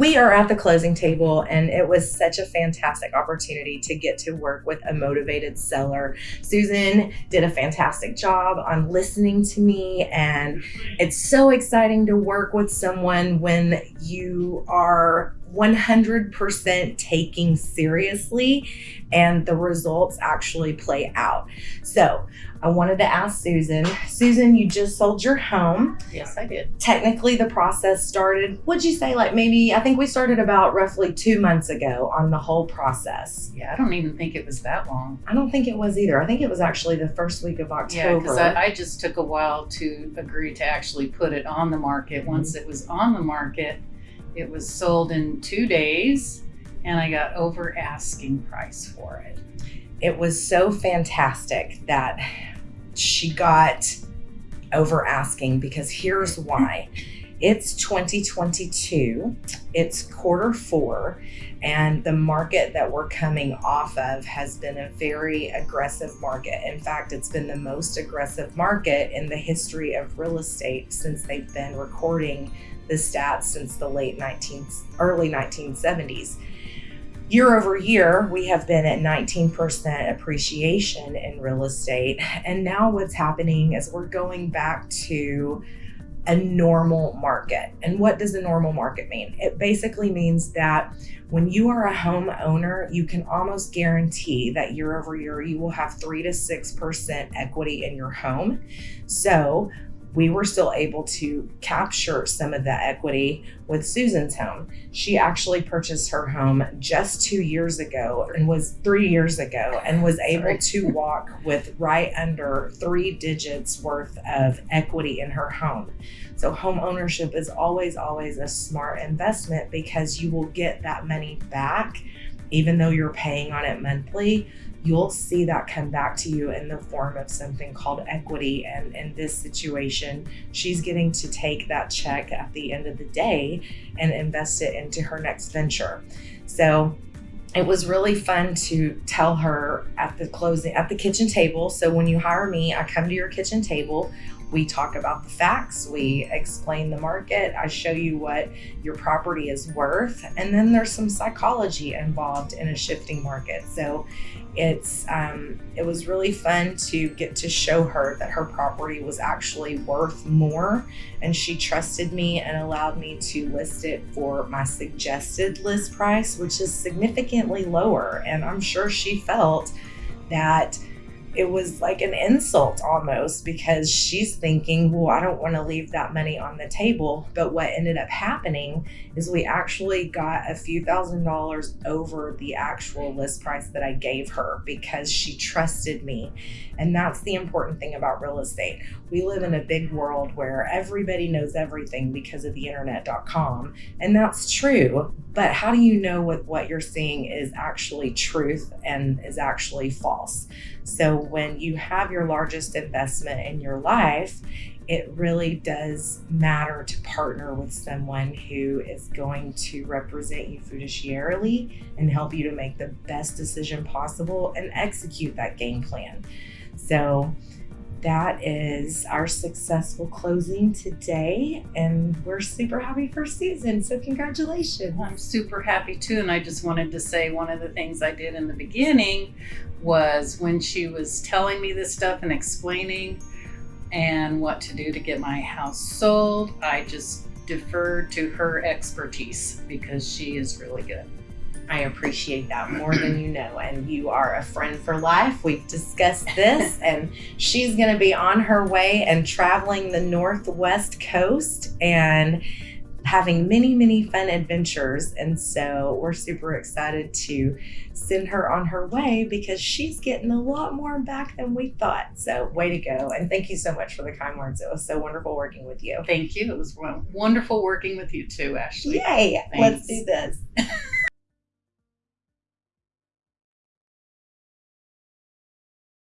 we are at the closing table, and it was such a fantastic opportunity to get to work with a motivated seller. Susan did a fantastic job on listening to me, and it's so exciting to work with someone when you are 100% taking seriously and the results actually play out. So, I wanted to ask Susan. Susan, you just sold your home. Yes, I did. Technically, the process started, would you say, like maybe, I think we started about roughly two months ago on the whole process. Yeah, I don't even think it was that long. I don't think it was either. I think it was actually the first week of October. Yeah, because I, I just took a while to agree to actually put it on the market. Once mm-hmm. it was on the market, it was sold in two days and I got over asking price for it. It was so fantastic that she got over asking because here's why. It's 2022, it's quarter four, and the market that we're coming off of has been a very aggressive market. In fact, it's been the most aggressive market in the history of real estate since they've been recording the stats since the late 19th, early 1970s. Year over year, we have been at 19% appreciation in real estate. And now what's happening is we're going back to a normal market. And what does a normal market mean? It basically means that when you are a homeowner, you can almost guarantee that year over year you will have 3 to 6% equity in your home. So, we were still able to capture some of that equity with Susan's home. She actually purchased her home just two years ago and was three years ago and was able to walk with right under three digits worth of equity in her home. So, home ownership is always, always a smart investment because you will get that money back even though you're paying on it monthly you'll see that come back to you in the form of something called equity. And in this situation, she's getting to take that check at the end of the day and invest it into her next venture. So it was really fun to tell her at the closing at the kitchen table. So when you hire me, I come to your kitchen table. We talk about the facts, we explain the market, I show you what your property is worth, and then there's some psychology involved in a shifting market. So it's um, it was really fun to get to show her that her property was actually worth more and she trusted me and allowed me to list it for my suggested list price which is significantly lower. And i'm sure she felt that it was like an insult almost because she's thinking, well, I don't want to leave that money on the table. But what ended up happening is we actually got a few thousand dollars over the actual list price that I gave her because she trusted me. And that's the important thing about real estate. We live in a big world where everybody knows everything because of the internet.com. And that's true. But how do you know what, what you're seeing is actually truth and is actually false? So when you have your largest investment in your life, it really does matter to partner with someone who is going to represent you fiduciarily and help you to make the best decision possible and execute that game plan. So that is our successful closing today and we're super happy for Susan so congratulations. I'm super happy too and i just wanted to say one of the things i did in the beginning was when she was telling me this stuff and explaining and what to do to get my house sold i just deferred to her expertise because she is really good I appreciate that more than you know. And you are a friend for life. We've discussed this, and she's going to be on her way and traveling the Northwest coast and having many, many fun adventures. And so we're super excited to send her on her way because she's getting a lot more back than we thought. So, way to go. And thank you so much for the kind words. It was so wonderful working with you. Thank you. It was wonderful working with you too, Ashley. Yay. Thanks. Let's do this.